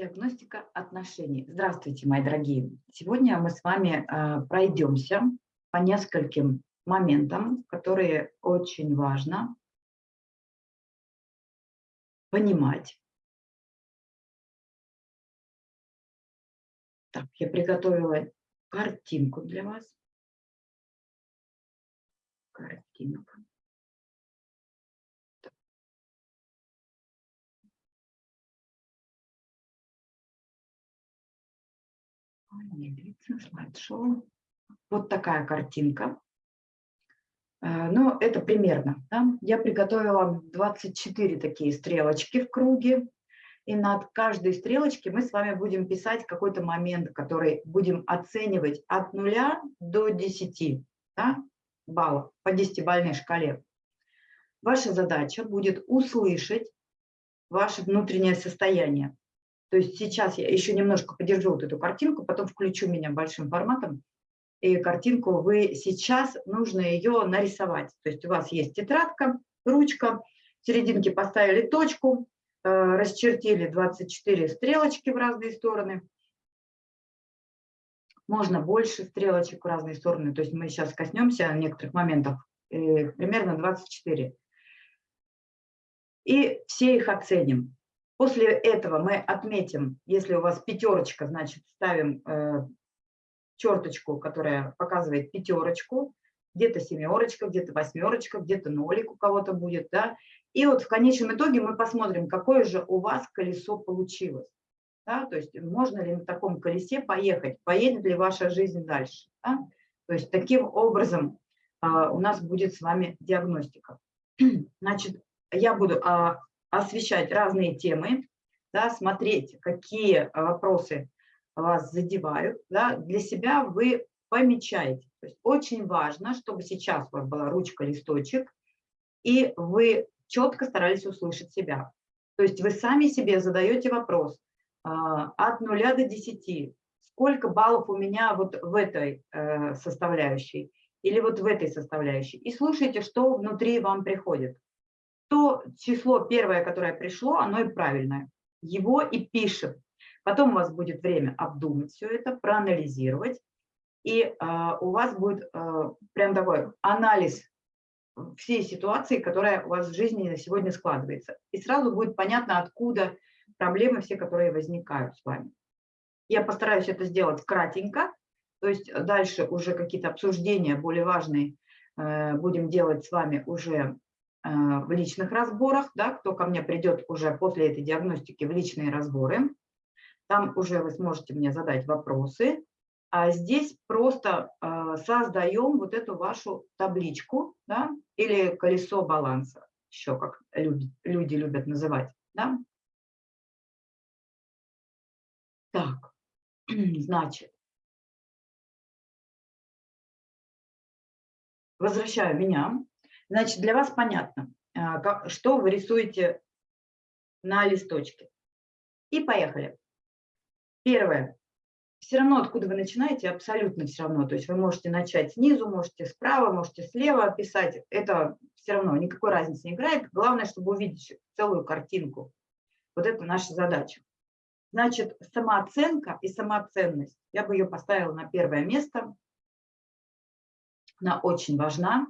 Диагностика отношений. Здравствуйте, мои дорогие. Сегодня мы с вами э, пройдемся по нескольким моментам, которые очень важно понимать. Так, я приготовила картинку для вас. Картинка. слайд-шоу. Вот такая картинка. Э, ну, это примерно. Да? Я приготовила 24 такие стрелочки в круге. И над каждой стрелочкой мы с вами будем писать какой-то момент, который будем оценивать от 0 до 10 да, баллов по 10-бальной шкале. Ваша задача будет услышать ваше внутреннее состояние. То есть сейчас я еще немножко подержу вот эту картинку, потом включу меня большим форматом, и картинку вы сейчас нужно ее нарисовать. То есть у вас есть тетрадка, ручка, в серединке поставили точку, э, расчертили 24 стрелочки в разные стороны. Можно больше стрелочек в разные стороны. То есть мы сейчас коснемся некоторых моментов. Э, примерно 24. И все их оценим. После этого мы отметим, если у вас пятерочка, значит, ставим э, черточку, которая показывает пятерочку, где-то семерочка, где-то восьмерочка, где-то нолик у кого-то будет, да. И вот в конечном итоге мы посмотрим, какое же у вас колесо получилось. Да? То есть можно ли на таком колесе поехать, поедет ли ваша жизнь дальше. Да? То есть таким образом а, у нас будет с вами диагностика. Значит, я буду а, освещать разные темы, да, смотреть, какие вопросы вас задевают. Да, для себя вы помечаете. То есть очень важно, чтобы сейчас у вас была ручка, листочек, и вы четко старались услышать себя. То есть вы сами себе задаете вопрос а, от 0 до 10. Сколько баллов у меня вот в этой э, составляющей или вот в этой составляющей. И слушайте, что внутри вам приходит то число первое, которое пришло, оно и правильное. Его и пишем. Потом у вас будет время обдумать все это, проанализировать, и э, у вас будет э, прям такой анализ всей ситуации, которая у вас в жизни на сегодня складывается. И сразу будет понятно, откуда проблемы все, которые возникают с вами. Я постараюсь это сделать кратенько, то есть дальше уже какие-то обсуждения более важные э, будем делать с вами уже в личных разборах, да, кто ко мне придет уже после этой диагностики в личные разборы, там уже вы сможете мне задать вопросы, а здесь просто э, создаем вот эту вашу табличку, да, или колесо баланса, еще как люди любят называть, да. Так, значит, возвращаю меня. Значит, для вас понятно, а, что вы рисуете на листочке. И поехали. Первое. Все равно, откуда вы начинаете, абсолютно все равно. То есть вы можете начать снизу, можете справа, можете слева писать. Это все равно никакой разницы не играет. Главное, чтобы увидеть целую картинку. Вот это наша задача. Значит, самооценка и самоценность. Я бы ее поставила на первое место. Она очень важна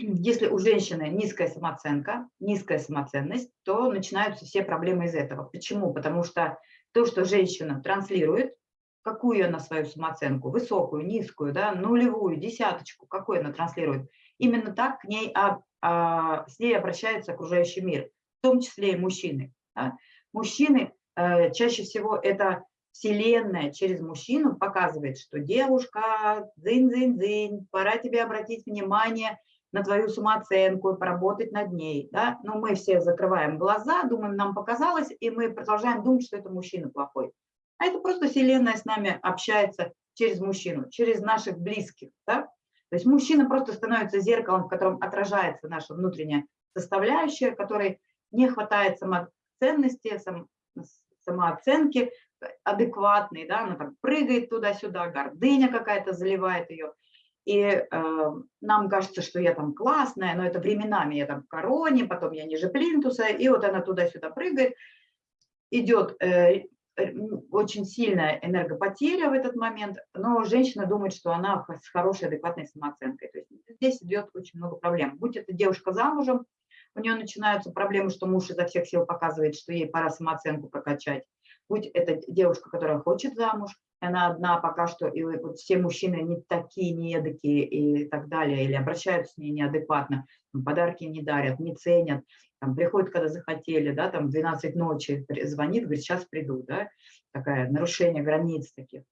если у женщины низкая самооценка, низкая самоценность, то начинаются все проблемы из этого. Почему? Потому что то, что женщина транслирует, какую она свою самооценку, высокую, низкую, да, нулевую, десяточку, какую она транслирует, именно так к ней, а, а, с ней обращается окружающий мир, в том числе и мужчины. Да. Мужчины э, чаще всего это Вселенная через мужчину показывает, что девушка, дзынь-дзынь-дзынь, пора тебе обратить внимание на твою самооценку, поработать над ней. Да? Но мы все закрываем глаза, думаем, нам показалось, и мы продолжаем думать, что это мужчина плохой. А это просто Вселенная с нами общается через мужчину, через наших близких. Да? То есть мужчина просто становится зеркалом, в котором отражается наша внутренняя составляющая, которой не хватает самоценности, сам, самооценки адекватной, да, она там прыгает туда-сюда, гордыня какая-то заливает ее. И э, нам кажется, что я там классная, но это временами я там в короне, потом я ниже плинтуса, и вот она туда-сюда прыгает. идет э, очень сильная энергопотеря в этот момент, но женщина думает, что она с хорошей, адекватной самооценкой. То есть здесь идет очень много проблем. Будь это девушка замужем, у нее начинаются проблемы, что муж изо всех сил показывает, что ей пора самооценку прокачать. Будь это девушка, которая хочет замуж, она одна пока что, и вот все мужчины не такие, не эдакие и так далее, или обращаются с ней неадекватно, подарки не дарят, не ценят, там, приходят, когда захотели, да, там, 12 ночи звонит, говорит, сейчас приду, да, такая нарушение границ таких.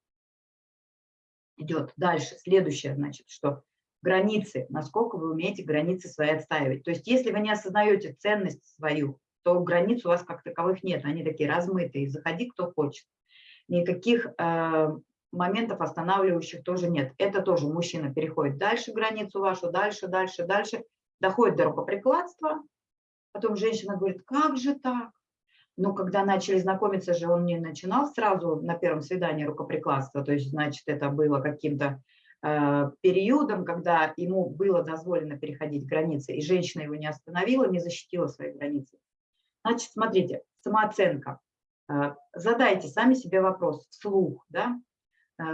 Идет дальше, следующее, значит, что границы, насколько вы умеете границы свои отстаивать. То есть если вы не осознаете ценность свою, то границ у вас как таковых нет, они такие размытые, заходи кто хочет. Никаких э, моментов останавливающих тоже нет. Это тоже мужчина переходит дальше границу вашу, дальше, дальше, дальше, доходит до рукоприкладства, потом женщина говорит, как же так? Но когда начали знакомиться же, он не начинал сразу на первом свидании рукоприкладства, то есть, значит, это было каким-то э, периодом, когда ему было дозволено переходить границы, и женщина его не остановила, не защитила свои границы. Значит, смотрите, самооценка. Э, задайте сами себе вопрос вслух, да, э,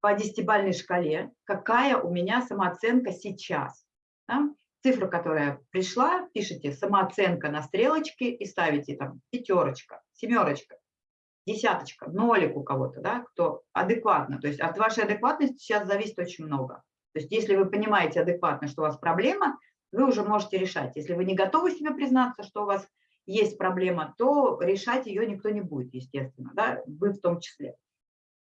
по десятибальной шкале, какая у меня самооценка сейчас. Да? Цифра, которая пришла, пишите самооценка на стрелочке и ставите там пятерочка, семерочка, десяточка, нолик у кого-то, да, кто адекватно. То есть от вашей адекватности сейчас зависит очень много. То есть если вы понимаете адекватно, что у вас проблема, вы уже можете решать. Если вы не готовы себе признаться, что у вас есть проблема, то решать ее никто не будет, естественно, да, вы в том числе.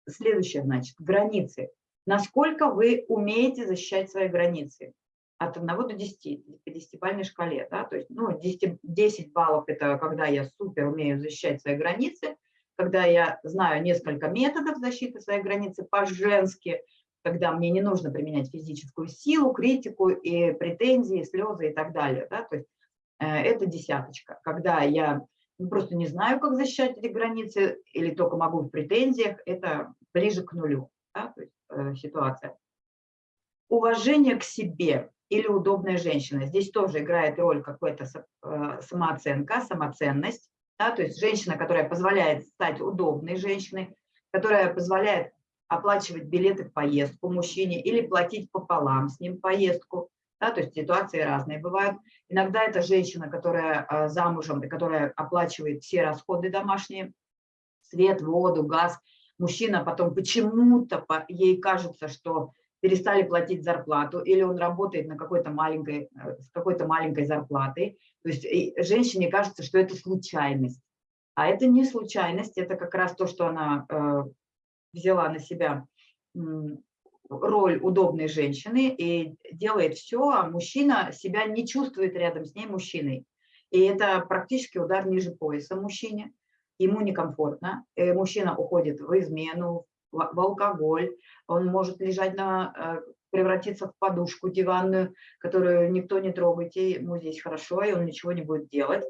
Следующее, значит, границы. Насколько вы умеете защищать свои границы? От 1 до 10, по 10-бальной шкале, да, то есть, ну, 10, 10 баллов – это когда я супер умею защищать свои границы, когда я знаю несколько методов защиты своей границы по-женски, когда мне не нужно применять физическую силу, критику и претензии, слезы и так далее, да, то есть это десяточка. Когда я ну, просто не знаю, как защищать эти границы, или только могу в претензиях, это ближе к нулю да, то есть, э, ситуация. Уважение к себе или удобная женщина. Здесь тоже играет роль какая-то э, самооценка, самоценность. Да, то есть женщина, которая позволяет стать удобной женщиной, которая позволяет оплачивать билеты в поездку мужчине или платить пополам с ним поездку, да, то есть ситуации разные бывают. Иногда это женщина, которая а, замужем которая оплачивает все расходы домашние, свет, воду, газ. Мужчина потом почему-то ей кажется, что перестали платить зарплату, или он работает на какой-то маленькой, э, с какой-то маленькой зарплатой. То есть женщине кажется, что это случайность. А это не случайность, это как раз то, что она э, взяла на себя роль удобной женщины и делает все, а мужчина себя не чувствует рядом с ней мужчиной. И это практически удар ниже пояса мужчине. Ему некомфортно. И э, мужчина уходит в измену, в алкоголь. Он может лежать на э, превратиться в подушку диванную, которую никто не трогает, и ему здесь хорошо, и он ничего не будет делать.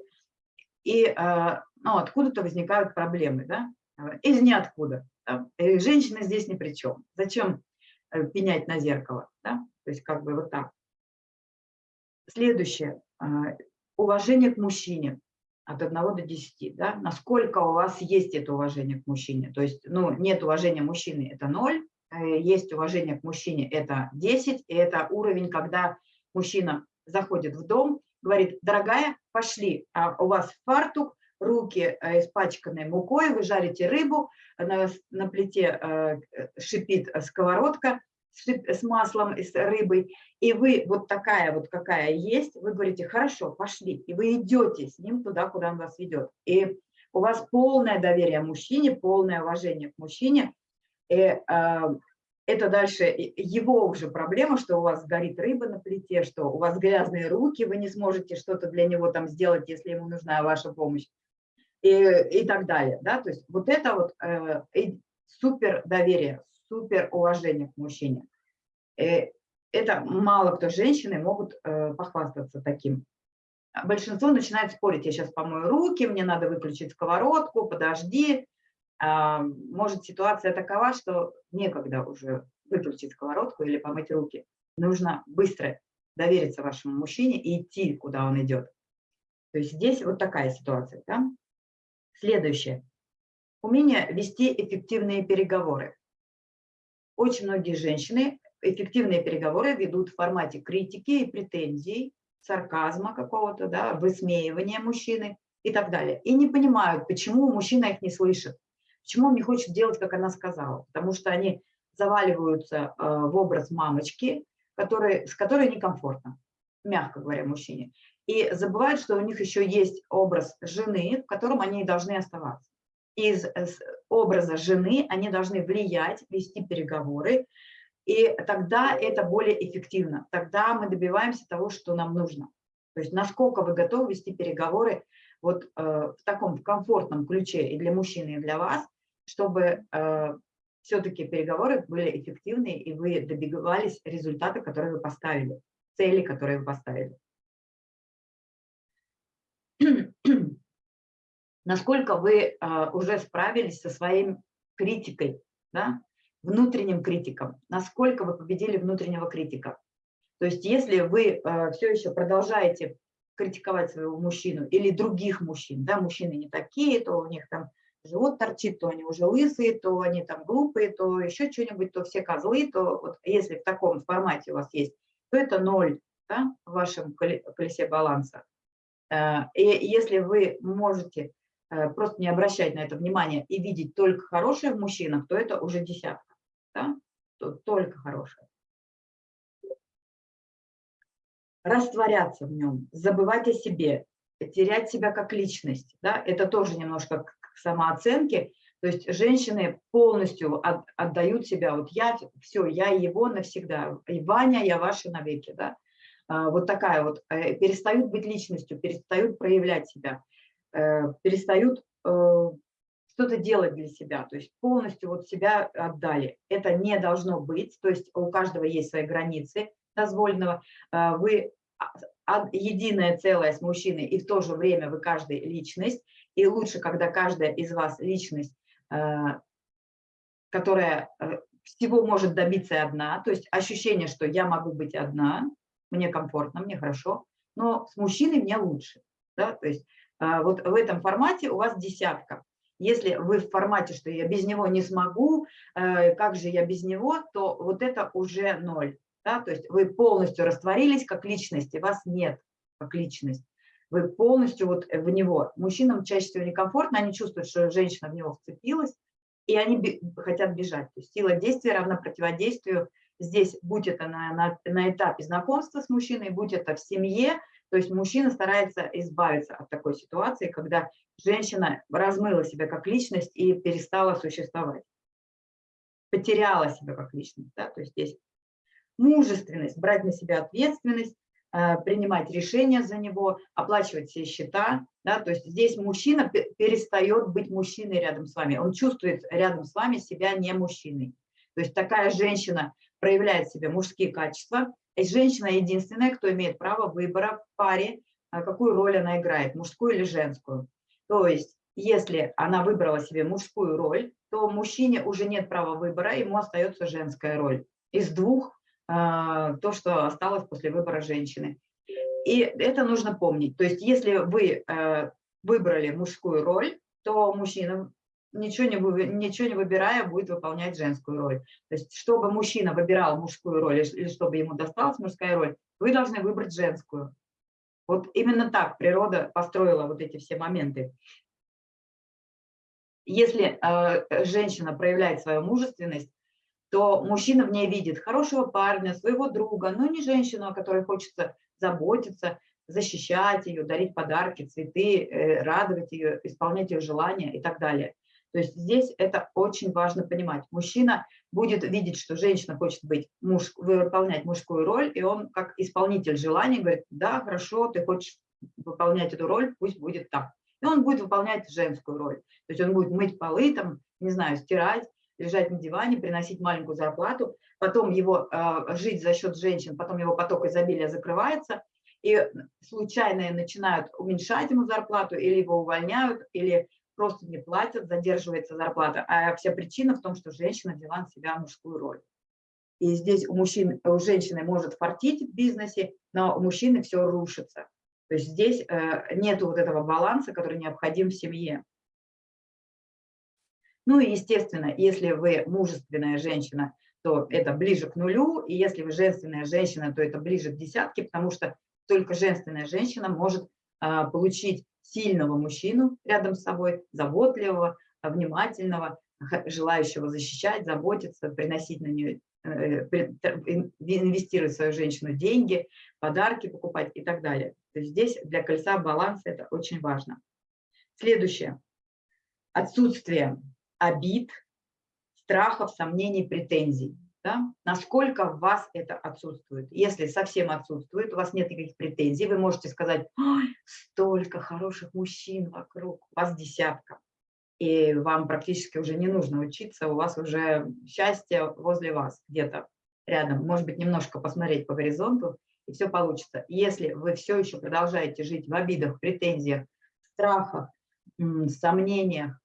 И э, ну, откуда-то возникают проблемы, да? из ниоткуда. Женщина здесь ни при чем. Зачем пенять на зеркало. Да? То есть как бы вот так. Следующее. А, уважение к мужчине от 1 до 10. Да? Насколько у вас есть это уважение к мужчине. То есть ну, нет уважения мужчины – это 0, э, есть уважение к мужчине – это 10. И это уровень, когда мужчина заходит в дом, говорит, дорогая, пошли, а у вас фартук, руки э, испачканные мукой, вы жарите рыбу, на, на плите э, шипит сковородка с маслом и с рыбой, и вы вот такая вот, какая есть, вы говорите, хорошо, пошли, и вы идете с ним туда, куда он вас ведет. И у вас полное доверие мужчине, полное уважение к мужчине, и э, это дальше его уже проблема, что у вас горит рыба на плите, что у вас грязные руки, вы не сможете что-то для него там сделать, если ему нужна ваша помощь и, и так далее. Да? То есть вот это вот э, супер доверие, супер уважение к мужчине. Э, это мало кто женщины могут э, похвастаться таким. Большинство начинает спорить, я сейчас помою руки, мне надо выключить сковородку, подожди. А, может ситуация такова, что некогда уже выключить сковородку или помыть руки. Нужно быстро довериться вашему мужчине и идти, куда он идет. То есть здесь вот такая ситуация. Да? Следующее. Умение вести эффективные переговоры. Очень многие женщины эффективные переговоры ведут в формате критики и претензий, сарказма какого-то, да, высмеивания мужчины и так далее. И не понимают, почему мужчина их не слышит, почему он не хочет делать, как она сказала. Потому что они заваливаются э, в образ мамочки, который, с которой некомфортно, мягко говоря, мужчине. И забывают, что у них еще есть образ жены, в котором они должны оставаться. Из образа жены они должны влиять, вести переговоры, и тогда это более эффективно. Тогда мы добиваемся того, что нам нужно. То есть насколько вы готовы вести переговоры вот э, в таком комфортном ключе и для мужчины, и для вас, чтобы э, все-таки переговоры были эффективны, и вы добивались результата, который вы поставили, цели, которые вы поставили. Насколько вы э, уже справились со своим критикой, да? внутренним критиком, насколько вы победили внутреннего критика. То есть если вы э, все еще продолжаете критиковать своего мужчину или других мужчин, да, мужчины не такие, то у них там живот торчит, то они уже лысые, то они там глупые, то еще что-нибудь, то все козлы, то вот если в таком формате у вас есть, то это ноль да, в вашем колесе баланса. Э, и если вы можете просто не обращать на это внимание и видеть только хорошее в мужчинах, то это уже десятка да? Тут только хорошее. Растворяться в нем, забывать о себе, терять себя как личность, да? это тоже немножко к самооценке. То есть женщины полностью от, отдают себя, вот я, все, я его навсегда, и Ваня, я ваша навеки, да? А, вот такая вот, э, перестают быть личностью, перестают проявлять себя, э, перестают э, что-то делать для себя, то есть полностью вот себя отдали. Это не должно быть, то есть у каждого есть свои границы дозволенного. А, вы единое целое с мужчиной, и в то же время вы каждый личность, и лучше, когда каждая из вас личность, а, которая э, всего может добиться одна, то есть ощущение, что я могу быть одна, мне комфортно, мне хорошо, но с мужчиной мне лучше. Да? То есть а, вот в этом формате у вас десятка. Если вы в формате, что я без него не смогу, э, как же я без него, то вот это уже ноль. Да? То есть вы полностью растворились как личность, и вас нет как личность. Вы полностью вот в него. Мужчинам чаще всего некомфортно, они чувствуют, что женщина в него вцепилась, и они хотят бежать. То есть сила действия равна противодействию. Здесь, будь это на, на, на этапе знакомства с мужчиной, будь это в семье, то есть мужчина старается избавиться от такой ситуации, когда женщина размыла себя как личность и перестала существовать. Потеряла себя как личность. Да? То есть здесь мужественность, брать на себя ответственность, э, принимать решения за него, оплачивать все счета. Да? То есть здесь мужчина перестает быть мужчиной рядом с вами. Он чувствует рядом с вами себя не мужчиной. То есть такая женщина проявляет в себе мужские качества, и женщина единственная, кто имеет право выбора в паре, а, какую роль она играет, мужскую или женскую. То есть, если она выбрала себе мужскую роль, то мужчине уже нет права выбора, ему остается женская роль. Из двух а, то, что осталось после выбора женщины. И это нужно помнить. То есть, если вы а, выбрали мужскую роль, то мужчина ничего не, ничего не выбирая, будет выполнять женскую роль. То есть, чтобы мужчина выбирал мужскую роль или чтобы ему досталась мужская роль, вы должны выбрать женскую. Вот именно так природа построила вот эти все моменты. Если э, женщина проявляет свою мужественность, то мужчина в ней видит хорошего парня, своего друга, но не женщину, о которой хочется заботиться, защищать ее, дарить подарки, цветы, э, радовать ее, исполнять ее желания и так далее. То есть здесь это очень важно понимать. Мужчина будет видеть, что женщина хочет быть муж, выполнять мужскую роль, и он как исполнитель желаний говорит, да, хорошо, ты хочешь выполнять эту роль, пусть будет так. И он будет выполнять женскую роль. То есть он будет мыть полы, там, не знаю, стирать, лежать на диване, приносить маленькую зарплату, потом его э, жить за счет женщин, потом его поток изобилия закрывается, и случайные начинают уменьшать ему зарплату, или его увольняют, или просто не платят, задерживается зарплата. А вся причина в том, что женщина взяла на себя мужскую роль. И здесь у мужчин, у женщины может фартить в бизнесе, но у мужчины все рушится. То есть здесь э, нет вот этого баланса, который необходим в семье. Ну и, естественно, если вы мужественная женщина, то это ближе к нулю, и если вы женственная женщина, то это ближе к десятке, потому что только женственная женщина может а, получить сильного мужчину рядом с собой, заботливого, внимательного, желающего защищать, заботиться, приносить на нее, э, инвестировать в свою женщину деньги, подарки покупать и так далее. То есть здесь для кольца баланса это очень важно. Следующее. Отсутствие обид, страхов, сомнений, претензий. Да? Насколько в вас это отсутствует. Если совсем отсутствует, у вас нет никаких претензий, вы можете сказать, столько хороших мужчин вокруг, вас десятка и вам практически уже не нужно учиться, у вас уже счастье возле вас где-то рядом. Может быть, немножко посмотреть по горизонту, и все получится. Если вы все еще продолжаете жить в обидах, претензиях, страхах, сомнениях,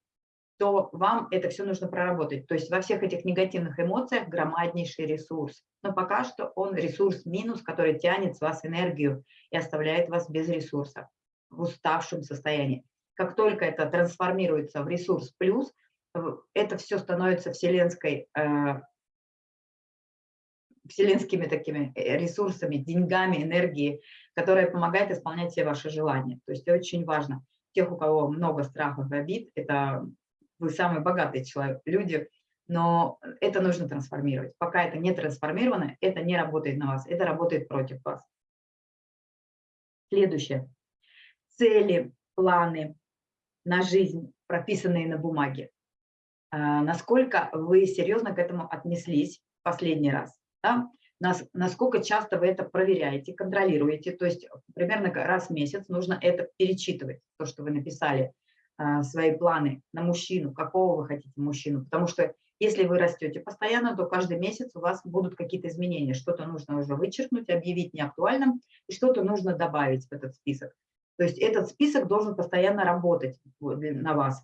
то вам это все нужно проработать. То есть во всех этих негативных эмоциях громаднейший ресурс. Но пока что он ресурс минус, который тянет с вас энергию и оставляет вас без ресурса, в уставшем состоянии. Как только это трансформируется в ресурс плюс, это все становится вселенской, э, вселенскими такими э, ресурсами, деньгами, энергией, которая помогает исполнять все ваши желания. То есть очень важно. Тех, у кого много страхов и обид, это вы самый богатый человек, люди, но это нужно трансформировать. Пока это не трансформировано, это не работает на вас, это работает против вас. Следующее. Цели, планы, на жизнь, прописанные на бумаге. А, насколько вы серьезно к этому отнеслись последний раз? Да? Насколько часто вы это проверяете, контролируете, то есть примерно раз в месяц нужно это перечитывать, то, что вы написали, свои планы на мужчину, какого вы хотите мужчину, потому что если вы растете постоянно, то каждый месяц у вас будут какие-то изменения, что-то нужно уже вычеркнуть, объявить неактуальным, и что-то нужно добавить в этот список. То есть этот список должен постоянно работать на вас.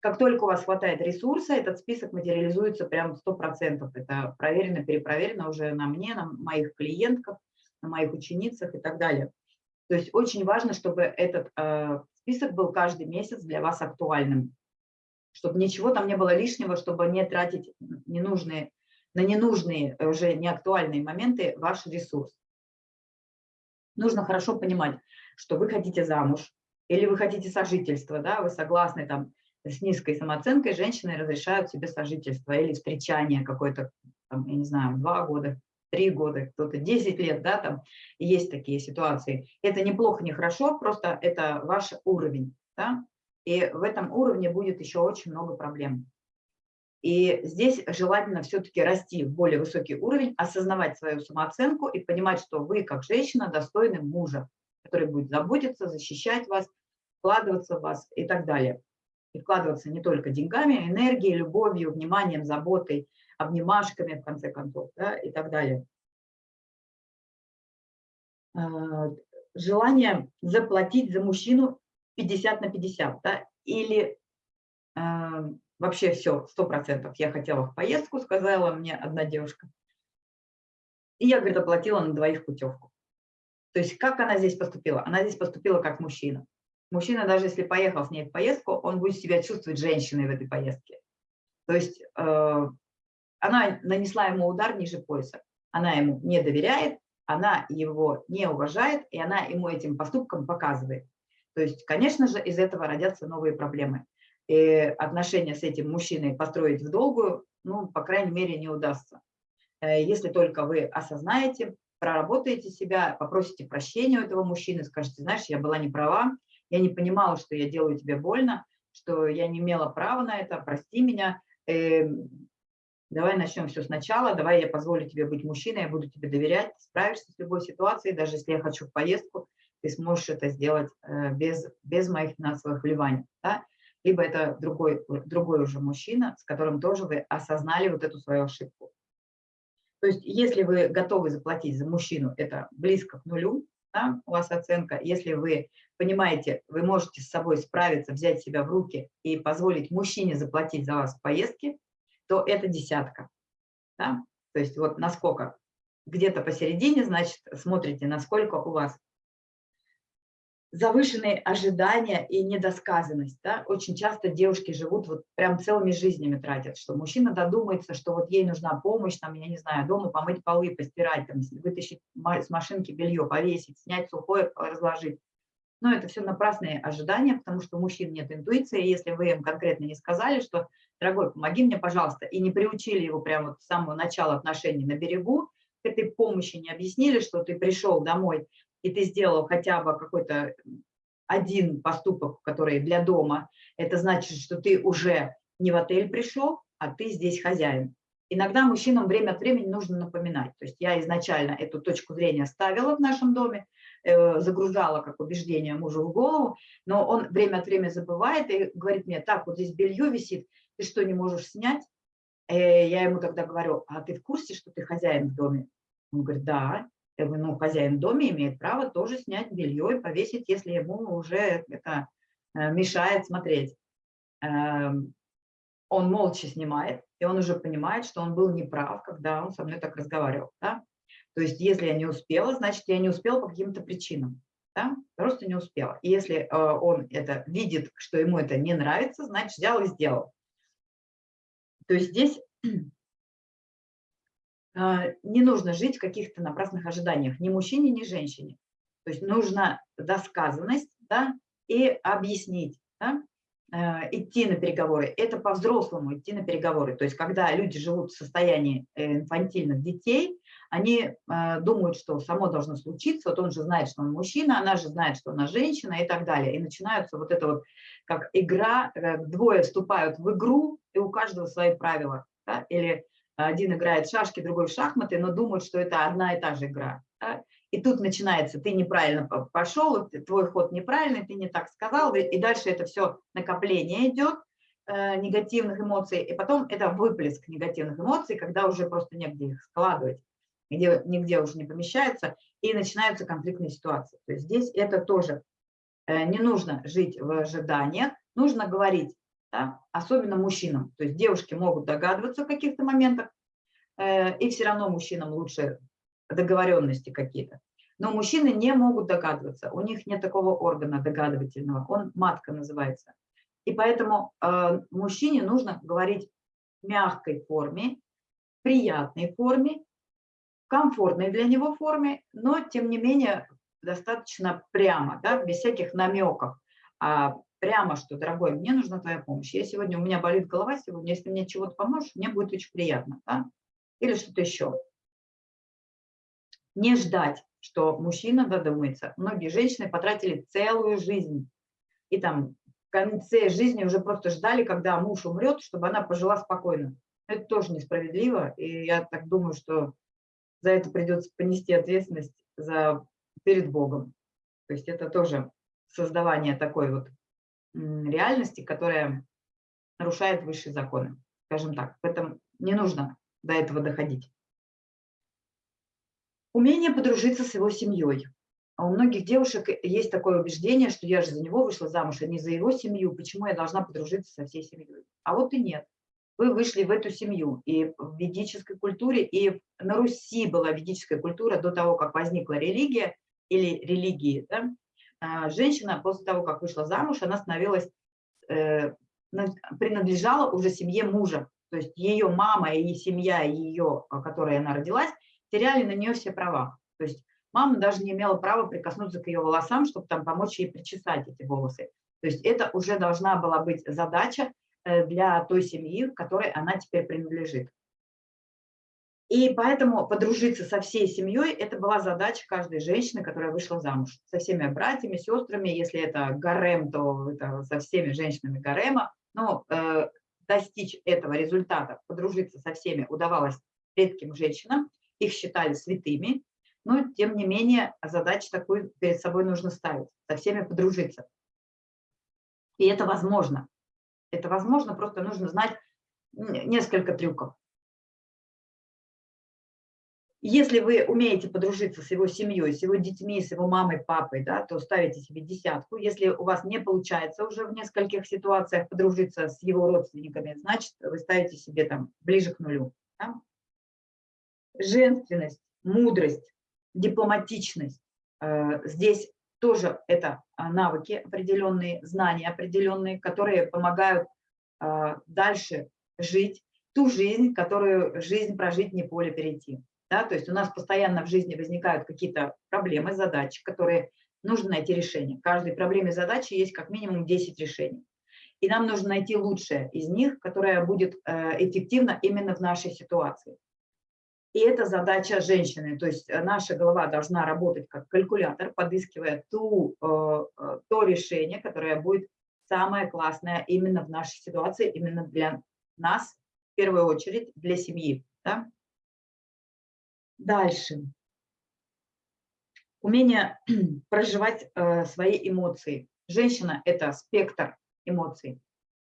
Как только у вас хватает ресурса, этот список материализуется прям 100%. Это проверено, перепроверено уже на мне, на моих клиентках, на моих ученицах и так далее. То есть очень важно, чтобы этот э, список был каждый месяц для вас актуальным, чтобы ничего там не было лишнего, чтобы не тратить ненужные, на ненужные, уже неактуальные моменты ваш ресурс. Нужно хорошо понимать, что вы хотите замуж или вы хотите сожительство, да, вы согласны там с низкой самооценкой, женщины разрешают себе сожительство или встречание какое-то, я не знаю, два года, три года, кто-то 10 лет, да, там есть такие ситуации. Это неплохо, не хорошо, просто это ваш уровень, да, и в этом уровне будет еще очень много проблем. И здесь желательно все-таки расти в более высокий уровень, осознавать свою самооценку и понимать, что вы, как женщина, достойны мужа, который будет заботиться, защищать вас, вкладываться в вас и так далее. И вкладываться не только деньгами, а энергией, любовью, вниманием, заботой, обнимашками, в конце концов, да, и так далее. А, желание заплатить за мужчину 50 на 50, да, или а, вообще все, 100%. Я хотела в поездку, сказала мне одна девушка. И я, говорит, оплатила на двоих путевку. То есть как она здесь поступила? Она здесь поступила как мужчина. Мужчина, даже если поехал с ней в поездку, он будет себя чувствовать женщиной в этой поездке. То есть э, она нанесла ему удар ниже пояса. Она ему не доверяет, она его не уважает, и она ему этим поступком показывает. То есть, конечно же, из этого родятся новые проблемы. И отношения с этим мужчиной построить в долгую, ну, по крайней мере, не удастся. Э, если только вы осознаете, проработаете себя, попросите прощения у этого мужчины, скажете, знаешь, я была не права, я не понимала, что я делаю тебе больно, что я не имела права на это, прости меня, э, давай начнем все сначала, давай я позволю тебе быть мужчиной, я буду тебе доверять, справишься с любой ситуацией, даже если я хочу в поездку, ты сможешь это сделать э, без, без моих финансовых вливаний. Да? Либо это другой, другой уже мужчина, с которым тоже вы осознали вот эту свою ошибку. То есть если вы готовы заплатить за мужчину, это близко к нулю, да, у вас оценка. Если вы понимаете, вы можете с собой справиться, взять себя в руки и позволить мужчине заплатить за вас поездки, то это десятка. Да? То есть вот насколько. Где-то посередине, значит, смотрите, насколько у вас. завышенные ожидания и недосказанность. Да? Очень часто девушки живут, вот прям целыми жизнями тратят, что мужчина додумается, что вот ей нужна помощь, там, я не знаю, дома помыть полы, постирать, там, вытащить с машинки белье, повесить, снять сухое, разложить. Но это все напрасные ожидания, потому что у мужчин нет интуиции. Если вы им конкретно не сказали, что, дорогой, помоги мне, пожалуйста, и не приучили его прямо вот с самого начала отношений на берегу, к этой помощи не объяснили, что ты пришел домой, и ты сделал хотя бы какой-то один поступок, который для дома, это значит, что ты уже не в отель пришел, а ты здесь хозяин. Иногда мужчинам время от времени нужно напоминать. То есть я изначально эту точку зрения ставила в нашем доме, загружала как убеждение мужу в голову, но он время от времени забывает и говорит мне, так, вот здесь белье висит, ты что, не можешь снять? Э, я ему тогда говорю, а ты в курсе, что ты хозяин в доме? Он говорит, да. Я говорю, ну, хозяин в доме имеет право тоже снять белье и повесить, если ему уже это э, мешает смотреть. Эм, он молча снимает, и он уже понимает, что он был неправ, когда он со мной так разговаривал. Да? То есть если я не успела, значит, я не успела по каким-то причинам. Да? Просто не успела. И если э, он это видит, что ему это не нравится, значит, взял и сделал. То есть здесь а, не нужно жить в каких-то напрасных ожиданиях ни мужчине, ни женщине. То есть нужно досказанность да, и объяснить, да, э, идти на переговоры. Это по-взрослому идти на переговоры. То есть когда люди живут в состоянии э, инфантильных детей, они э, думают, что само должно случиться, вот он же знает, что он мужчина, она же знает, что она женщина и так далее. И начинается вот это вот как игра, двое вступают в игру, и у каждого свои правила. Да? Или один играет в шашки, другой в шахматы, но думают, что это одна и та же игра. Да? И тут начинается, ты неправильно пошел, твой ход неправильный, ты не так сказал, и дальше это все накопление идет э, негативных эмоций, и потом это выплеск негативных эмоций, когда уже просто негде их складывать, где, нигде уже не помещается, и начинаются конфликтные ситуации. То есть здесь это тоже э, не нужно жить в ожиданиях, нужно говорить, да, особенно мужчинам. То есть девушки могут догадываться в каких-то моментах, э, и все равно мужчинам лучше договоренности какие-то. Но мужчины не могут догадываться, у них нет такого органа догадывательного, он матка называется. И поэтому э, мужчине нужно говорить в мягкой форме, приятной форме, комфортной для него форме, но тем не менее достаточно прямо, да, без всяких намеков. А прямо, что, дорогой, мне нужна твоя помощь. Я сегодня, у меня болит голова сегодня, если мне чего-то поможешь, мне будет очень приятно. Да? Или что-то еще. Не ждать, что мужчина додумается. Многие женщины потратили целую жизнь. И там в конце жизни уже просто ждали, когда муж умрет, чтобы она пожила спокойно. Это тоже несправедливо. И я так думаю, что за это придется понести ответственность за, перед Богом. То есть это тоже создавание такой вот реальности, которая нарушает высшие законы, скажем так. Поэтому не нужно до этого доходить. Умение подружиться с его семьей. А у многих девушек есть такое убеждение, что я же за него вышла замуж, а не за его семью, почему я должна подружиться со всей семьей. А вот и нет. Вы вышли в эту семью, и в ведической культуре, и на Руси была ведическая культура до того, как возникла религия или религии, да? А, женщина после того, как вышла замуж, она становилась, э, принадлежала уже семье мужа. То есть ее мама и семья ее, которой она родилась, теряли на нее все права. То есть мама даже не имела права прикоснуться к ее волосам, чтобы там помочь ей причесать эти волосы. То есть это уже должна была быть задача для той семьи, которой она теперь принадлежит. И поэтому подружиться со всей семьей – это была задача каждой женщины, которая вышла замуж. Со всеми братьями, сестрами, если это гарем, то это со всеми женщинами гарема. Но э, достичь этого результата, подружиться со всеми удавалось редким женщинам, их считали святыми, но тем не менее задачу такую перед собой нужно ставить, со всеми подружиться. И это возможно. Это возможно, просто нужно знать несколько трюков. Если вы умеете подружиться с его семьей, с его детьми, с его мамой, папой, да, то ставите себе десятку. Если у вас не получается уже в нескольких ситуациях подружиться с его родственниками, значит, вы ставите себе там ближе к нулю. Да? Женственность, мудрость, дипломатичность. Э, здесь тоже это навыки определенные, знания определенные, которые помогают дальше жить ту жизнь, которую жизнь прожить не поле перейти. Да? То есть у нас постоянно в жизни возникают какие-то проблемы, задачи, которые нужно найти решение. В каждой проблеме задачи есть как минимум 10 решений. И нам нужно найти лучшее из них, которое будет э, эффективно именно в нашей ситуации. И это задача женщины, то есть э, наша голова должна работать как калькулятор, подыскивая ту, э, то решение, которое будет самое классное именно в нашей ситуации, именно для нас, в первую очередь для семьи. Да? Дальше умение проживать э, свои эмоции. Женщина – это спектр эмоций.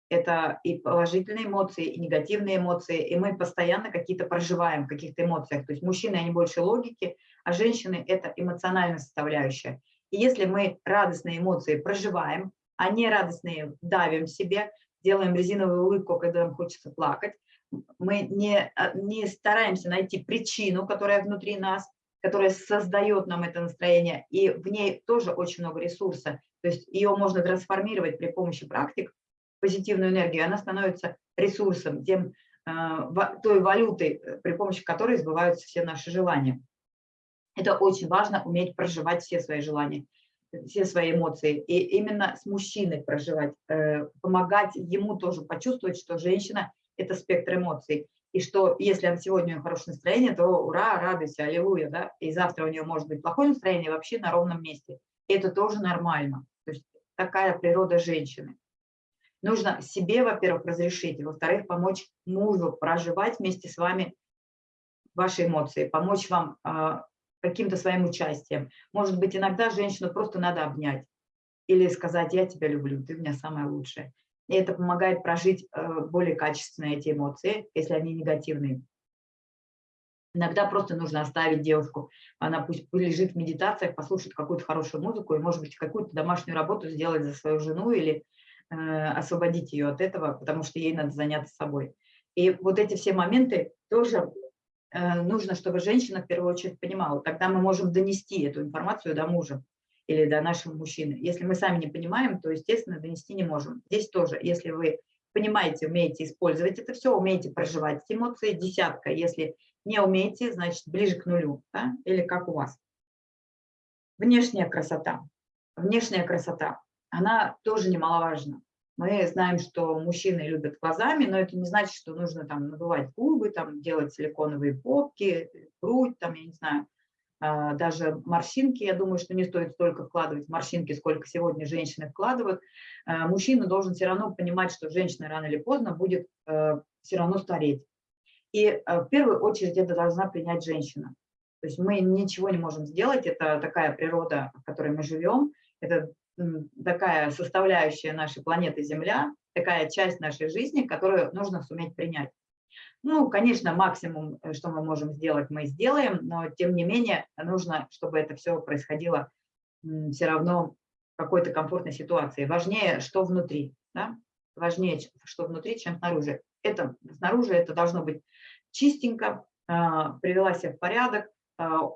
Это и положительные эмоции, и негативные эмоции, и мы постоянно какие-то проживаем в каких-то эмоциях. То есть мужчины, они больше логики, а женщины – это эмоциональная составляющая. И если мы радостные эмоции проживаем, а не радостные давим себе, делаем резиновую улыбку, когда нам хочется плакать, мы не, а, не стараемся найти причину, которая внутри нас, которая создает нам это настроение, и в ней тоже очень много ресурса. То есть ее можно трансформировать при помощи практик, позитивную энергию, она становится ресурсом, тем, э, той валютой, э, при помощи которой сбываются все наши желания. Это очень важно, уметь проживать все свои желания, все свои эмоции. И именно с мужчиной проживать, э, помогать ему тоже почувствовать, что женщина – это спектр эмоций и что если сегодня у нее хорошее настроение, то ура, радуйся, аллилуйя, да, и завтра у нее может быть плохое настроение вообще на ровном месте. И это тоже нормально. То есть такая природа женщины. Нужно себе, во-первых, разрешить, во-вторых, помочь мужу проживать вместе с вами ваши эмоции, помочь вам э, каким-то своим участием. Может быть, иногда женщину просто надо обнять или сказать, я тебя люблю, ты у меня самая лучшая и это помогает прожить э, более качественно эти эмоции, если они негативные. Иногда просто нужно оставить девушку, она пусть лежит в медитациях, послушает какую-то хорошую музыку и, может быть, какую-то домашнюю работу сделать за свою жену или освободить ее от этого, потому что ей надо заняться собой. И вот эти все моменты тоже э, нужно, чтобы женщина в первую очередь понимала. Тогда мы можем донести эту информацию до мужа или до нашего мужчины. Если мы сами не понимаем, то, естественно, донести не можем. Здесь тоже, если вы понимаете, умеете использовать это все, умеете проживать эмоции, десятка. Если не умеете, значит, ближе к нулю, да? или как у вас. Внешняя красота. Внешняя красота, она тоже немаловажна. Мы знаем, что мужчины любят глазами, но это не значит, что нужно там надувать губы, там, делать силиконовые попки, грудь, там, я не знаю, а, даже морщинки, я думаю, что не стоит столько вкладывать морщинки, сколько сегодня женщины вкладывают. А, мужчина должен все равно понимать, что женщина рано или поздно будет э, все равно стареть. И э, в первую очередь это должна принять женщина. То есть мы ничего не можем сделать, это такая природа, в которой мы живем, это такая составляющая нашей планеты Земля, такая часть нашей жизни, которую нужно суметь принять. Ну, конечно, максимум, э, что мы можем сделать, мы сделаем, но тем не менее нужно, чтобы это все происходило все равно в какой-то комфортной ситуации. Важнее, что внутри, да? важнее, что внутри, чем снаружи. Это, снаружи это должно быть чистенько, а, привела себя в порядок, а,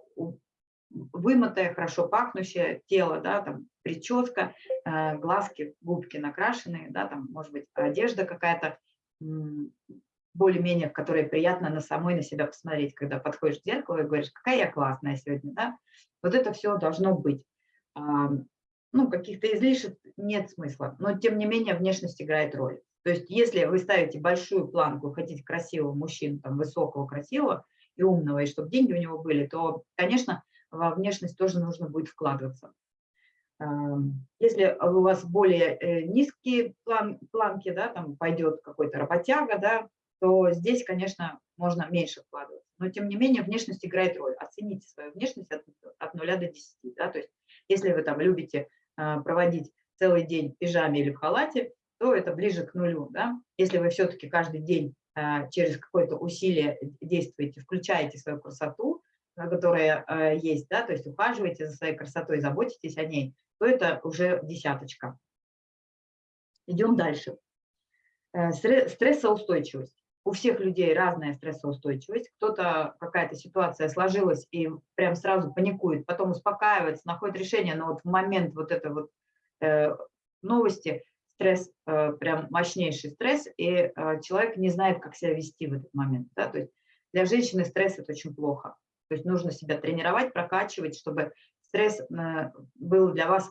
вымытое, хорошо пахнущее тело, да, там прическа, а, глазки, губки накрашенные, да, там, может быть, одежда какая-то более-менее, в которой приятно на самой на себя посмотреть, когда подходишь к зеркалу и говоришь, какая я классная сегодня, да? Вот это все должно быть. Ну, каких-то излишек нет смысла, но тем не менее внешность играет роль. То есть если вы ставите большую планку, хотите красивого мужчину, там, высокого, красивого и умного, и чтобы деньги у него были, то, конечно, во внешность тоже нужно будет вкладываться. Если у вас более э, низкие план, планки, да, там пойдет какой-то работяга, да, то здесь, конечно, можно меньше вкладывать. Но, тем не менее, внешность играет роль. Оцените свою внешность от, от 0 до 10. Да? То есть, если вы там любите э, проводить целый день в пижаме или в халате, то это ближе к нулю. Да? Если вы все-таки каждый день э, через какое-то усилие действуете, включаете свою красоту, которая э, есть, да, то есть ухаживаете за своей красотой, заботитесь о ней, то это уже десяточка. Идем дальше. Стрессоустойчивость. у всех людей разная стрессоустойчивость. Кто-то, какая-то ситуация сложилась и прям сразу паникует, потом успокаивается, находит решение, но вот в момент вот этой вот э, новости стресс, э, прям мощнейший стресс, и э, человек не знает, как себя вести в этот момент. Да? То есть для женщины стресс – это очень плохо. То есть нужно себя тренировать, прокачивать, чтобы стресс э, был для вас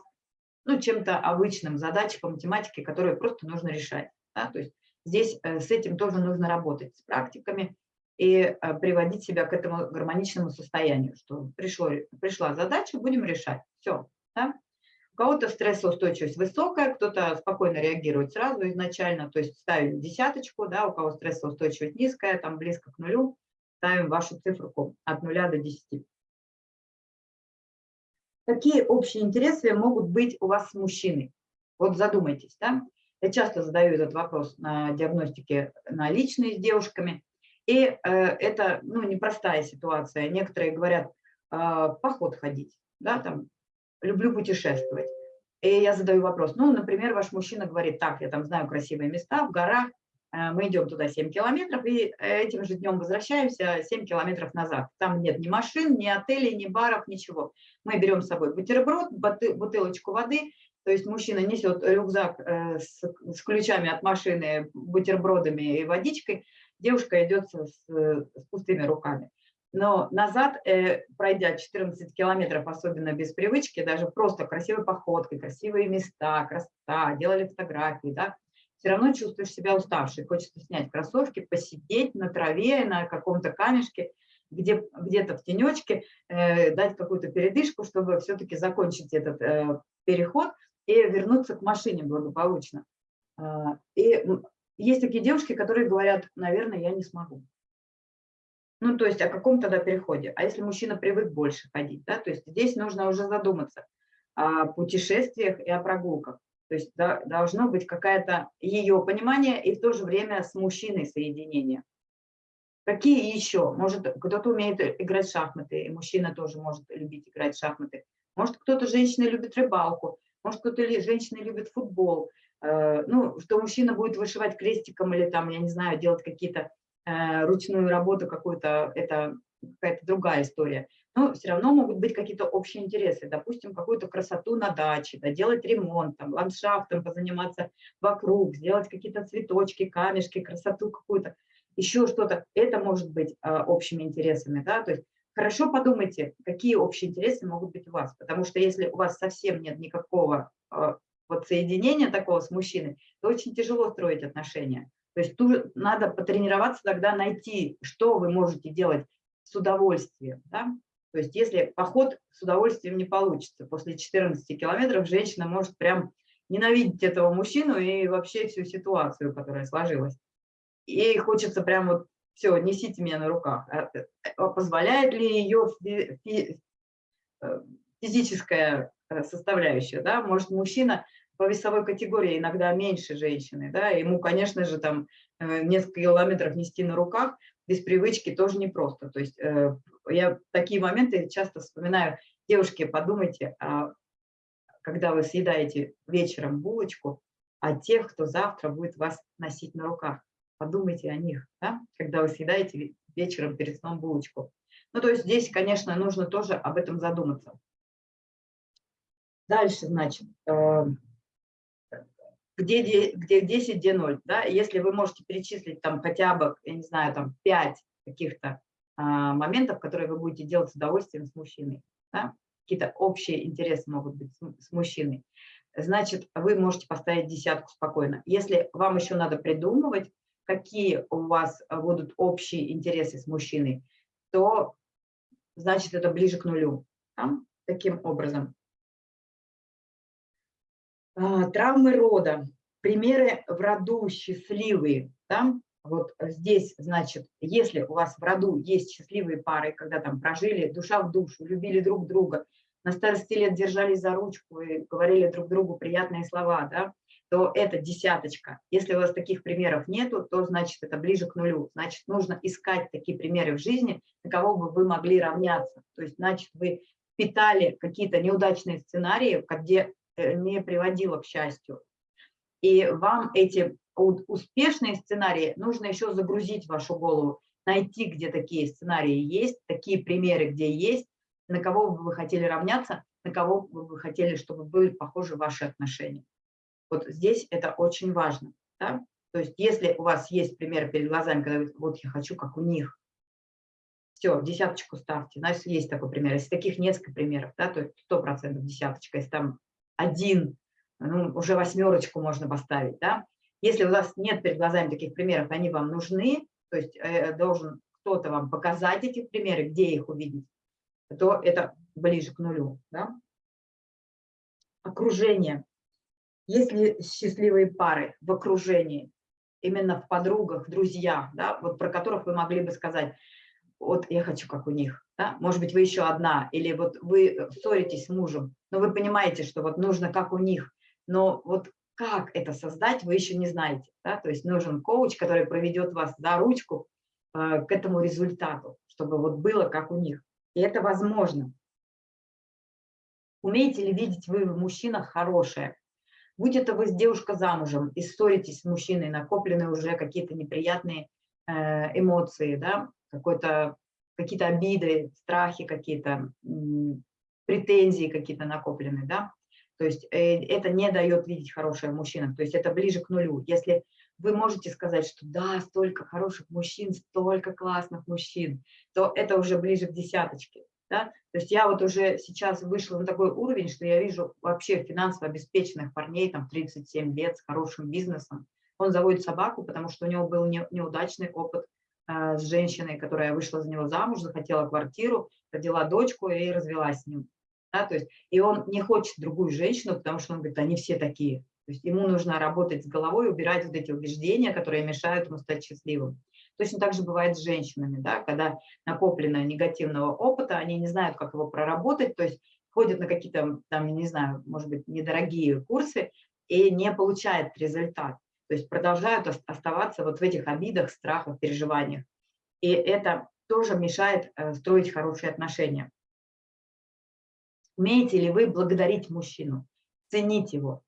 ну, чем-то обычным, задачей по математике, которые просто нужно решать. Да? То есть Здесь э, с этим тоже нужно работать, с практиками и э, приводить себя к этому гармоничному состоянию, что пришло, пришла задача, будем решать. Все. Да? У кого-то стрессоустойчивость высокая, кто-то спокойно реагирует сразу изначально, то есть ставим десяточку, да, у кого стрессоустойчивость низкая, там близко к нулю, ставим вашу циферку от нуля до 10. Какие общие интересы могут быть у вас с мужчиной? Вот задумайтесь, да? Я часто задаю этот вопрос на диагностике на личные с девушками. И э, это ну, непростая ситуация. Некоторые говорят, э, поход ходить, да, там, люблю путешествовать. И я задаю вопрос, ну, например, ваш мужчина говорит, так, я там знаю красивые места в горах, мы идем туда 7 километров, и этим же днем возвращаемся 7 километров назад. Там нет ни машин, ни отелей, ни баров, ничего. Мы берем с собой бутерброд, бутылочку воды, то есть мужчина несет рюкзак э, с, ключами от машины, бутербродами и водичкой, девушка идет с, пустыми руками. Но назад, э, пройдя 14 километров, особенно без привычки, даже просто красивой походкой, красивые места, красота, делали фотографии, да, все равно чувствуешь себя уставшей. Хочется снять кроссовки, посидеть на траве, на каком-то камешке, где, где-то в тенечке, э, дать какую-то передышку, чтобы все-таки закончить этот э, переход и вернуться к машине благополучно. А, и есть такие девушки, которые говорят, наверное, я не смогу. Ну, то есть о каком тогда переходе? А если мужчина привык больше ходить, да, то есть здесь нужно уже задуматься о путешествиях и о прогулках. То есть да, должно быть какая-то ее понимание и в то же время с мужчиной соединение. Какие еще? Может, кто-то умеет играть в шахматы, и мужчина тоже может любить играть в шахматы. Может, кто-то, женщина, любит рыбалку. Может, кто-то женщины любит футбол, э, ну, что мужчина будет вышивать крестиком или там, я не знаю, делать какие-то э, ручную работу какую-то, это какая-то другая история. Но все равно могут быть какие-то общие интересы. Допустим, какую-то красоту на даче, да, делать ремонт, там, ландшафтом позаниматься вокруг, сделать какие-то цветочки, камешки, красоту какую-то, еще что-то. Это может быть э, общими интересами. Да? То есть хорошо подумайте, какие общие интересы могут быть у вас, потому что если у вас совсем нет никакого э, вот соединения такого с мужчиной, то очень тяжело строить отношения. То есть тут надо потренироваться тогда найти, что вы можете делать с удовольствием. Да? То есть если поход с удовольствием не получится, после 14 километров женщина может прям ненавидеть этого мужчину и вообще всю ситуацию, которая сложилась. И хочется прям вот все, несите меня на руках. А, э, а позволяет ли ее э, физическая э, составляющая, да, может мужчина по весовой категории иногда меньше женщины, да, ему, конечно же, там несколько километров нести на руках без привычки тоже непросто. То есть я такие моменты часто вспоминаю, девушки, подумайте, а когда вы съедаете вечером булочку, о тех, кто завтра будет вас носить на руках подумайте о них, да, когда вы съедаете вечером перед сном булочку. Ну, то есть здесь, конечно, нужно тоже об этом задуматься. Дальше, значит, э, где, где 10, где 0, да, если вы можете перечислить там хотя бы, я не знаю, там 5 каких-то а, моментов, которые вы будете делать с удовольствием с мужчиной, да? какие-то общие интересы могут быть с, с мужчиной, значит, вы можете поставить десятку спокойно. Если вам еще надо придумывать, какие у вас будут общие интересы с мужчиной, то значит это ближе к нулю. Да? Таким образом. А, травмы рода. Примеры в роду счастливые. Да? Вот здесь, значит, если у вас в роду есть счастливые пары, когда там прожили душа в душу, любили друг друга, на старости лет держались за ручку и говорили друг другу приятные слова, да, то это десяточка. Если у вас таких примеров нету, то значит это ближе к нулю. Значит, нужно искать такие примеры в жизни, на кого бы вы могли равняться. То есть, значит, вы питали какие-то неудачные сценарии, где не приводило к счастью. И вам эти успешные сценарии нужно еще загрузить в вашу голову, найти, где такие сценарии есть, такие примеры, где есть, на кого бы вы хотели равняться, на кого бы вы хотели, чтобы были похожи ваши отношения. Вот здесь это очень важно. Да? То есть если у вас есть пример перед глазами, когда вы, вот я хочу, как у них, все, десяточку ставьте. У нас есть такой пример. Если таких несколько примеров, да, то сто процентов десяточка. Если там один, ну, уже восьмерочку можно поставить. Да? Если у вас нет перед глазами таких примеров, они вам нужны, то есть э, должен кто-то вам показать эти примеры, где их увидеть, то это ближе к нулю. Да? Окружение. Если счастливые пары в окружении, именно в подругах, друзьях, да, вот про которых вы могли бы сказать, вот я хочу, как у них. Да? Может быть, вы еще одна, или вот вы ссоритесь с мужем, но вы понимаете, что вот нужно, как у них, но вот как это создать, вы еще не знаете. Да? То есть нужен коуч, который проведет вас за ручку э, к этому результату, чтобы вот было, как у них. И это возможно. Умеете ли видеть вы в мужчинах хорошее? Будь это вы с девушкой замужем и ссоритесь с мужчиной, накоплены уже какие-то неприятные э, эмоции, да, какой-то какие-то обиды, страхи какие-то, претензии какие-то накоплены, да, то есть э, это не дает видеть хорошего мужчину, то есть это ближе к нулю. Если вы можете сказать, что да, столько хороших мужчин, столько классных мужчин, то это уже ближе к десяточке. Да? То есть я вот уже сейчас вышла на такой уровень, что я вижу вообще финансово обеспеченных парней, там 37 лет, с хорошим бизнесом. Он заводит собаку, потому что у него был неудачный опыт с женщиной, которая вышла за него замуж, захотела квартиру, родила дочку и развелась с ним. Да, то есть, и он не хочет другую женщину, потому что он говорит, они все такие. То есть ему нужно работать с головой, убирать вот эти убеждения, которые мешают ему стать счастливым. Точно так же бывает с женщинами, да, когда накоплено негативного опыта, они не знают, как его проработать, то есть ходят на какие-то, там, не знаю, может быть, недорогие курсы и не получают результат. То есть продолжают оставаться вот в этих обидах, страхах, переживаниях. И это тоже мешает э, строить хорошие отношения. Умеете ли вы благодарить мужчину, ценить его?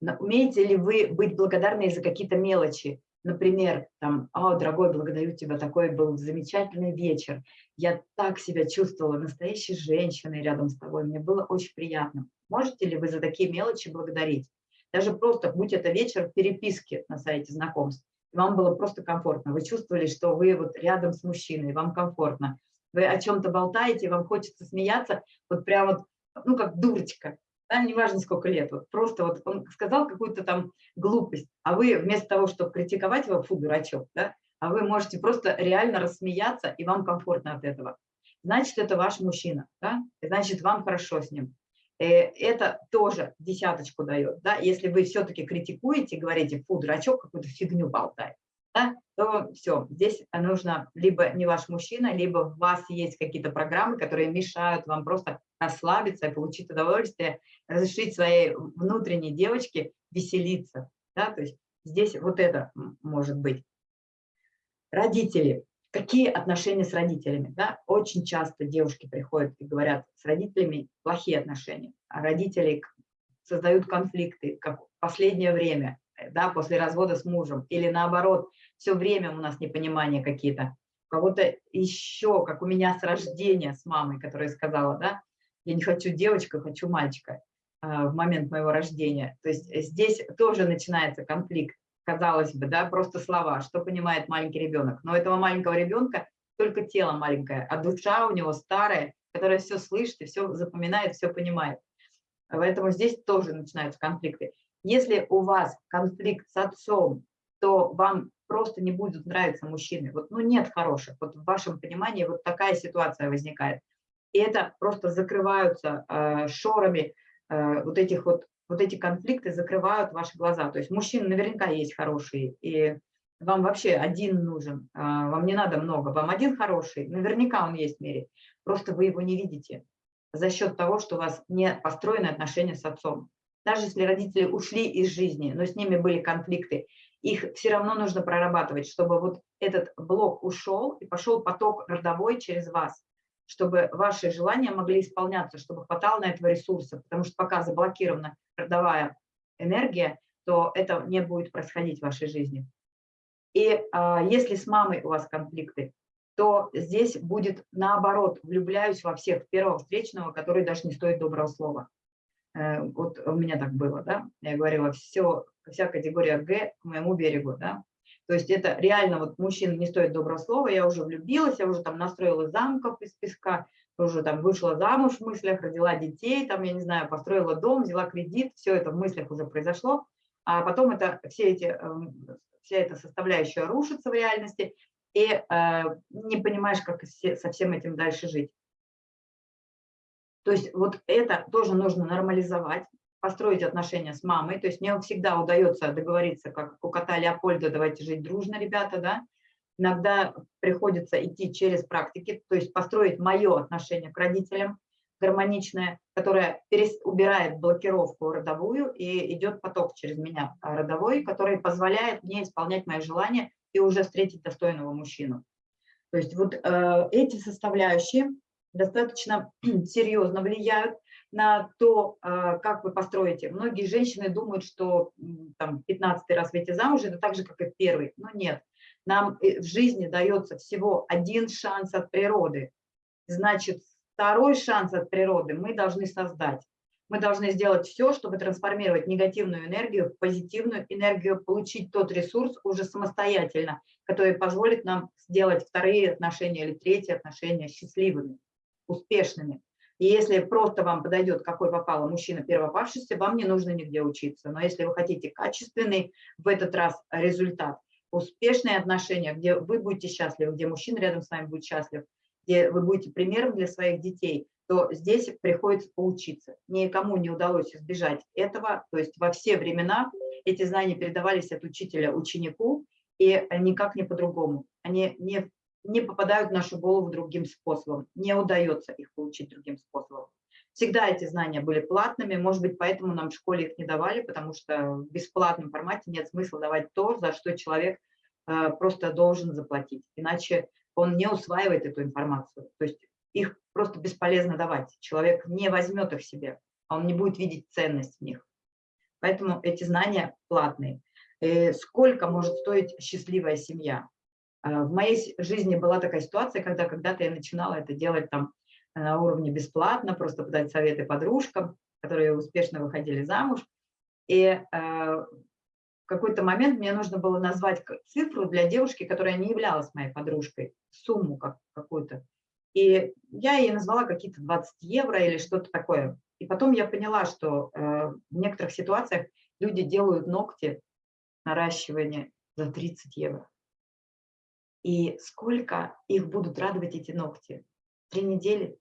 Умеете ли вы быть благодарны за какие-то мелочи? Например, там, «О, дорогой, благодарю тебя, такой был замечательный вечер. Я так себя чувствовала настоящей женщиной рядом с тобой, мне было очень приятно». Можете ли вы за такие мелочи благодарить? Даже просто, будь это вечер в переписке на сайте знакомств, вам было просто комфортно, вы чувствовали, что вы вот рядом с мужчиной, вам комфортно, вы о чем-то болтаете, вам хочется смеяться, вот прям вот, ну, как дурочка, да, неважно сколько лет, вот просто вот он сказал какую-то там глупость, а вы вместо того, чтобы критиковать его, фу, дурачок, да, а вы можете просто реально рассмеяться, и вам комфортно от этого. Значит, это ваш мужчина, да, значит, вам хорошо с ним. Э, это тоже десяточку дает. Да? Если вы все-таки критикуете, говорите, фу, дурачок какую-то фигню болтает, да? то все, здесь нужно либо не ваш мужчина, либо у вас есть какие-то программы, которые мешают вам просто расслабиться и получить удовольствие, разрешить своей внутренней девочке веселиться. Да? То есть здесь вот это может быть. Родители. Какие отношения с родителями? Да? Очень часто девушки приходят и говорят, с родителями плохие отношения, а родители создают конфликты, как в последнее время, да, после развода с мужем, или наоборот, все время у нас непонимания какие-то. У кого-то еще, как у меня с рождения, с мамой, которая сказала, да, я не хочу девочку, хочу мальчика э, в момент моего рождения. То есть здесь тоже начинается конфликт казалось бы, да, просто слова, что понимает маленький ребенок. Но этого маленького ребенка только тело маленькое, а душа у него старая, которая все слышит и все запоминает, все понимает. Поэтому здесь тоже начинаются конфликты. Если у вас конфликт с отцом, то вам просто не будут нравиться мужчины. Вот, ну, нет хороших. Вот в вашем понимании вот такая ситуация возникает. И это просто закрываются э, шорами э, вот этих вот вот эти конфликты закрывают ваши глаза. То есть мужчины наверняка есть хорошие, и вам вообще один нужен, а, вам не надо много, вам один хороший, наверняка он есть в мире, просто вы его не видите за счет того, что у вас не построены отношения с отцом. Даже если родители ушли из жизни, но с ними были конфликты, их все равно нужно прорабатывать, чтобы вот этот блок ушел и пошел поток родовой через вас чтобы ваши желания могли исполняться, чтобы хватало на этого ресурса, потому что пока заблокирована родовая энергия, то это не будет происходить в вашей жизни. И а, если с мамой у вас конфликты, то здесь будет наоборот, влюбляюсь во всех первого встречного, который даже не стоит доброго слова. Э, вот у меня так было, да, я говорила, все, вся категория Г к моему берегу, да, то есть это реально вот мужчин не стоит доброго слова, я уже влюбилась, я уже там настроила замков из песка, уже там вышла замуж в мыслях, родила детей, там, я не знаю, построила дом, взяла кредит, все это в мыслях уже произошло, а потом это все эти, эм, вся эта составляющая рушится в реальности, и э, не понимаешь, как со всем этим дальше жить. То есть вот это тоже нужно нормализовать, построить отношения с мамой. То есть мне всегда удается договориться, как у кота Леопольда, давайте жить дружно, ребята, да. Иногда приходится идти через практики, то есть построить мое отношение к родителям, гармоничное, которое убирает блокировку родовую и идет поток через меня а, родовой, который позволяет мне исполнять мои желания и уже встретить достойного мужчину. То есть вот э, эти составляющие достаточно серьезно влияют на то, э, как вы построите. Многие женщины думают, что там 15 раз выйти замуж – это так же, как и первый. Но нет, нам э, в жизни дается всего один шанс от природы. Значит, второй шанс от природы мы должны создать. Мы должны сделать все, чтобы трансформировать негативную энергию в позитивную энергию, получить тот ресурс уже самостоятельно, который позволит нам сделать вторые отношения или третьи отношения счастливыми, успешными. И если просто вам подойдет, какой попало мужчина первопавшийся, вам не нужно нигде учиться. Но если вы хотите качественный в этот раз результат, успешные отношения, где вы будете счастливы, где мужчина рядом с вами будет счастлив, где вы будете примером для своих детей, то здесь приходится поучиться. Никому не удалось избежать этого, то есть во все времена эти знания передавались от учителя ученику, и никак не по-другому. Они не, не попадают в нашу голову другим способом, не удается их получить другим способом. Всегда эти знания были платными, может быть, поэтому нам в школе их не давали, потому что в бесплатном формате нет смысла давать то, за что человек э, просто должен заплатить, иначе он не усваивает эту информацию. То есть их просто бесполезно давать. Человек не возьмет их себе, а он не будет видеть ценность в них. Поэтому эти знания платные. И э, сколько может стоить счастливая семья? А, в моей жизни была такая ситуация, когда когда-то я начинала это делать там на уровне бесплатно, просто подать советы подружкам, которые успешно выходили замуж. И э, в какой-то момент мне нужно было назвать цифру для девушки, которая не являлась моей подружкой, сумму как, какую-то. И я ей назвала какие-то 20 евро или что-то такое. И потом я поняла, что э, в некоторых ситуациях люди делают ногти, наращивание за 30 евро. И сколько их будут радовать эти ногти? Три недели?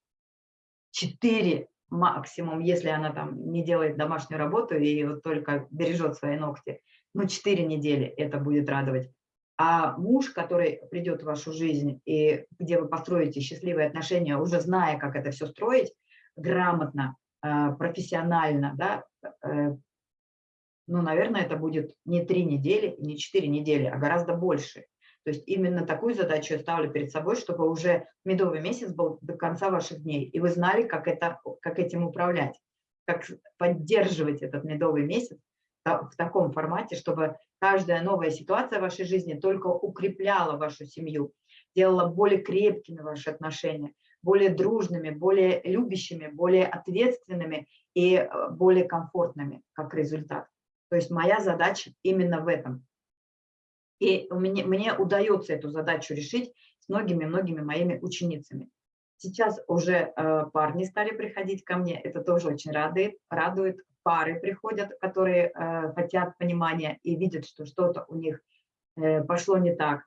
Четыре максимум, если она там не делает домашнюю работу и вот только бережет свои ногти. Ну, четыре недели это будет радовать. А муж, который придет в вашу жизнь, и где вы построите счастливые отношения, уже зная, как это все строить, грамотно, э, профессионально, да, э, ну, наверное, это будет не три недели, не четыре недели, а гораздо больше. То есть именно такую задачу я ставлю перед собой, чтобы уже медовый месяц был до конца ваших дней, и вы знали, как, это, как этим управлять, как поддерживать этот медовый месяц в таком формате, чтобы каждая новая ситуация в вашей жизни только укрепляла вашу семью, делала более крепкими ваши отношения, более дружными, более любящими, более ответственными и э, более комфортными как результат. То есть моя задача именно в этом. И мне, мне удается эту задачу решить с многими-многими моими ученицами. Сейчас уже э, парни стали приходить ко мне, это тоже очень радует, радует пары приходят, которые э, хотят понимания и видят, что что-то у них э, пошло не так.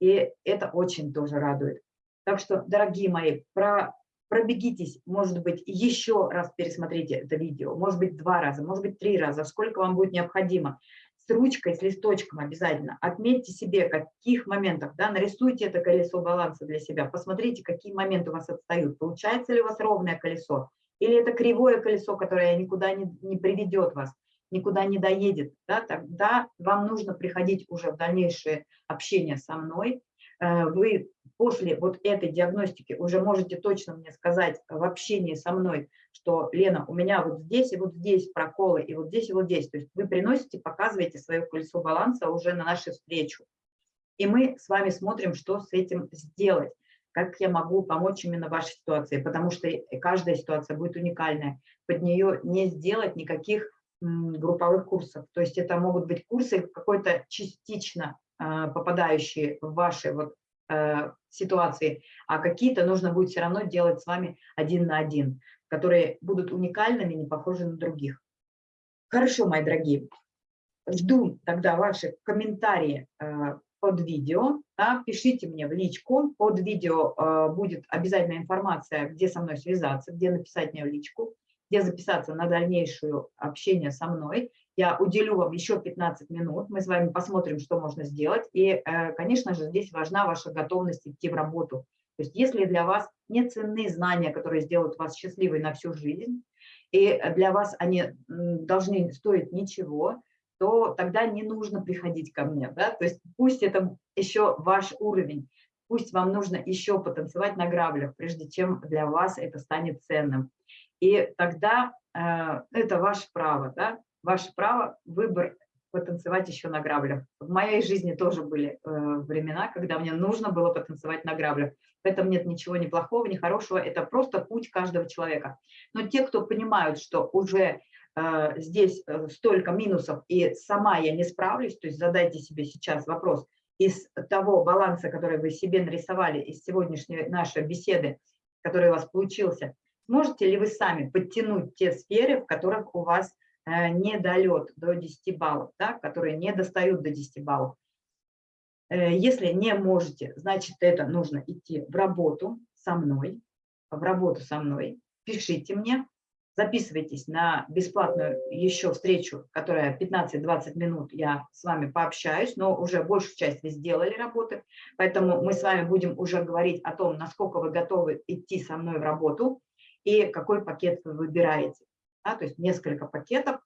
И это очень тоже радует. Так что, дорогие мои, про, пробегитесь, может быть, еще раз пересмотрите это видео, может быть, два раза, может быть, три раза, сколько вам будет необходимо. С ручкой, с листочком обязательно. Отметьте себе, каких моментах, да, нарисуйте это колесо баланса для себя, посмотрите, какие моменты у вас отстают. Получается ли у вас ровное колесо, или это кривое колесо, которое никуда не, не приведет вас, никуда не доедет, да, тогда вам нужно приходить уже в дальнейшее общение со мной. Э, вы после вот этой диагностики уже можете точно мне сказать в общении со мной, что, Лена, у меня вот здесь и вот здесь проколы, и вот здесь и вот здесь. То есть вы приносите, показываете свое колесо баланса уже на нашу встречу. И мы с вами смотрим, что с этим сделать, как я могу помочь именно вашей ситуации, потому что каждая ситуация будет уникальная. Под нее не сделать никаких групповых курсов. То есть это могут быть курсы какой-то частично а, попадающие в ваши вот э, ситуации, а какие-то нужно будет все равно делать с вами один на один, которые будут уникальными, не похожи на других. Хорошо, мои дорогие. Жду тогда ваши комментарии э, под видео. Да, пишите мне в личку. Под видео э, будет обязательно информация, где со мной связаться, где написать мне в личку, где записаться на дальнейшее общение со мной. Я уделю вам еще 15 минут, мы с вами посмотрим, что можно сделать. И, э, конечно же, здесь важна ваша готовность идти в работу. То есть если для вас не ценны знания, которые сделают вас счастливой на всю жизнь, и для вас они должны стоить ничего, то тогда не нужно приходить ко мне. Да? То есть пусть это еще ваш уровень, пусть вам нужно еще потанцевать на граблях, прежде чем для вас это станет ценным. И тогда э, это ваше право. Да? Ваше право, выбор потанцевать еще на граблях. В моей жизни тоже были э, времена, когда мне нужно было потанцевать на граблях. В этом нет ничего ни плохого, ни хорошего, это просто путь каждого человека. Но те, кто понимают, что уже э, здесь э, столько минусов и сама я не справлюсь, то есть задайте себе сейчас вопрос, из того баланса, который вы себе нарисовали, из сегодняшней нашей беседы, который у вас получился, сможете ли вы сами подтянуть те сферы, в которых у вас недолет до 10 баллов, да, которые не достают до 10 баллов. Э, если не можете, значит, это нужно идти в работу со мной, в работу со мной. Пишите мне, записывайтесь на бесплатную еще встречу, которая 15-20 минут я с вами пообщаюсь, но уже большую часть вы сделали работы, поэтому мы с вами будем уже говорить о том, насколько вы готовы идти со мной в работу и какой пакет вы выбираете да, то есть несколько пакетов.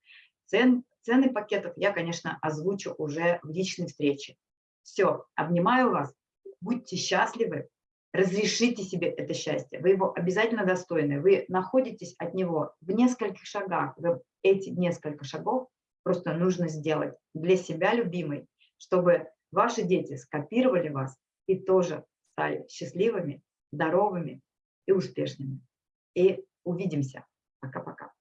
Цен, цены пакетов я, конечно, озвучу уже в личной встрече. Все, обнимаю вас, будьте счастливы, разрешите себе это счастье, вы его обязательно достойны, вы находитесь от него в нескольких шагах, вы эти несколько шагов просто нужно сделать для себя любимой, чтобы ваши дети скопировали вас и тоже стали счастливыми, здоровыми и успешными. И увидимся. Пока-пока.